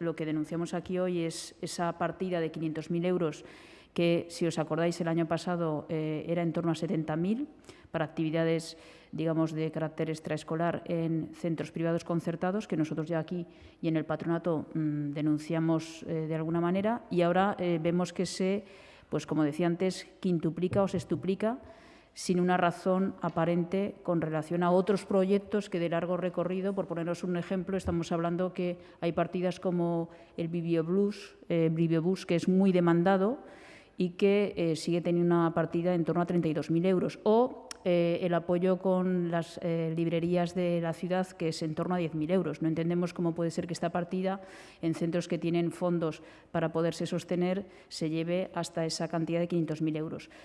lo que denunciamos aquí hoy es esa partida de 500.000 euros que, si os acordáis, el año pasado eh, era en torno a 70.000 para actividades digamos, de carácter extraescolar en centros privados concertados, que nosotros ya aquí y en el patronato mm, denunciamos eh, de alguna manera, y ahora eh, vemos que se, pues como decía antes, quintuplica o sextuplica sin una razón aparente con relación a otros proyectos que de largo recorrido, por poneros un ejemplo, estamos hablando que hay partidas como el Bibliobus, eh, que es muy demandado y que eh, sigue teniendo una partida en torno a 32.000 euros, o eh, el apoyo con las eh, librerías de la ciudad, que es en torno a 10.000 euros. No entendemos cómo puede ser que esta partida, en centros que tienen fondos para poderse sostener, se lleve hasta esa cantidad de 500.000 euros.